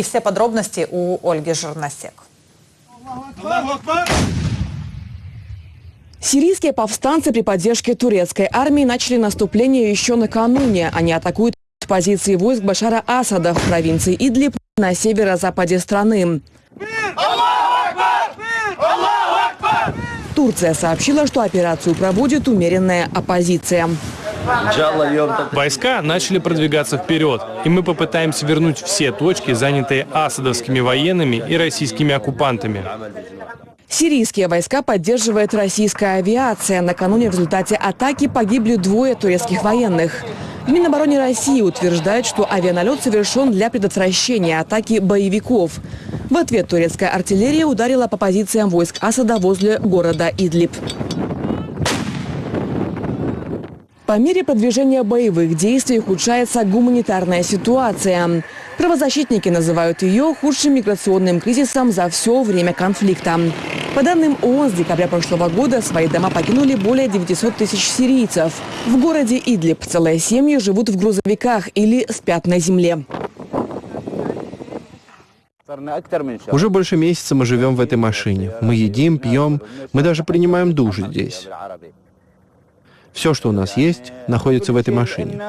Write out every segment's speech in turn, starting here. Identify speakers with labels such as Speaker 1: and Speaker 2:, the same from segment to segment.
Speaker 1: И все подробности у Ольги Жерносек.
Speaker 2: Сирийские повстанцы при поддержке турецкой армии начали наступление еще накануне. Они атакуют позиции войск Башара Асада в провинции Идлиб на северо-западе страны. Турция сообщила, что операцию проводит умеренная оппозиция.
Speaker 3: Войска начали продвигаться вперед, и мы попытаемся вернуть все точки, занятые асадовскими военными и российскими оккупантами.
Speaker 2: Сирийские войска поддерживает российская авиация. Накануне в результате атаки погибли двое турецких военных. В Минобороне России утверждает, что авианалет совершен для предотвращения атаки боевиков. В ответ турецкая артиллерия ударила по позициям войск Асада возле города Идлиб. По мере продвижения боевых действий ухудшается гуманитарная ситуация. Правозащитники называют ее худшим миграционным кризисом за все время конфликта. По данным ООН, с декабря прошлого года свои дома покинули более 900 тысяч сирийцев. В городе Идлиб целые семьи живут в грузовиках или спят на земле.
Speaker 4: Уже больше месяца мы живем в этой машине. Мы едим, пьем, мы даже принимаем душ здесь. Все, что у нас есть, находится в этой машине.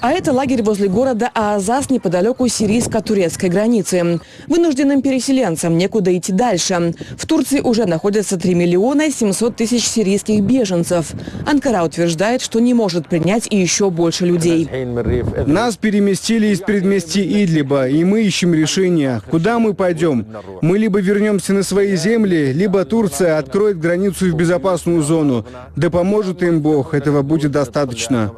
Speaker 2: А это лагерь возле города Аазас неподалеку сирийско-турецкой границы. Вынужденным переселенцам некуда идти дальше. В Турции уже находятся 3 миллиона 700 тысяч сирийских беженцев. Анкара утверждает, что не может принять и еще больше людей.
Speaker 5: Нас переместили из предместья Идлиба, и мы ищем решение, куда мы пойдем. Мы либо вернемся на свои земли, либо Турция откроет границу в безопасную зону. Да поможет им Бог, этого будет достаточно.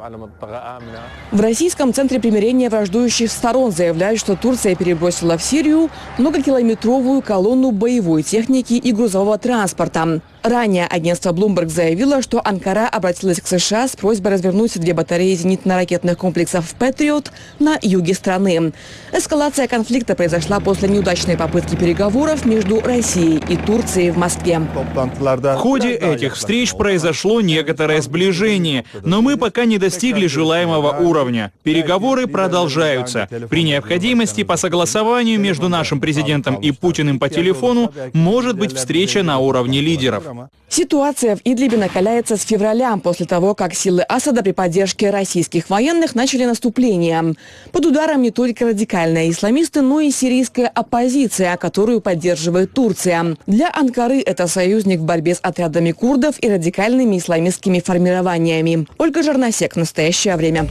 Speaker 2: В Российском центре примирения враждующих сторон заявляют, что Турция перебросила в Сирию многокилометровую колонну боевой техники и грузового транспорта. Ранее агентство Bloomberg заявило, что Анкара обратилась к США с просьбой развернуть две батареи зенитно-ракетных комплексов «Патриот» на юге страны. Эскалация конфликта произошла после неудачной попытки переговоров между Россией и Турцией в Москве.
Speaker 6: В ходе этих встреч произошло некоторое сближение, но мы пока не достигли желаемого уровня. Переговоры продолжаются. При необходимости по согласованию между нашим президентом и Путиным по телефону может быть встреча на уровне лидеров.
Speaker 2: Ситуация в Идлибе накаляется с февраля, после того, как силы Асада при поддержке российских военных начали наступление. Под ударом не только радикальные исламисты, но и сирийская оппозиция, которую поддерживает Турция. Для Анкары это союзник в борьбе с отрядами курдов и радикальными исламистскими формированиями. Ольга Жерносек. Настоящее время.